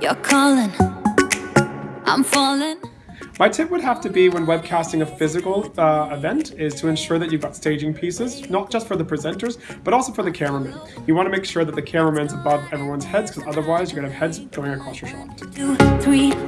You're calling, I'm falling. My tip would have to be when webcasting a physical uh, event is to ensure that you've got staging pieces, not just for the presenters, but also for the cameramen. You want to make sure that the cameraman's above everyone's heads because otherwise you're going to have heads going across your shot. Two, three, four.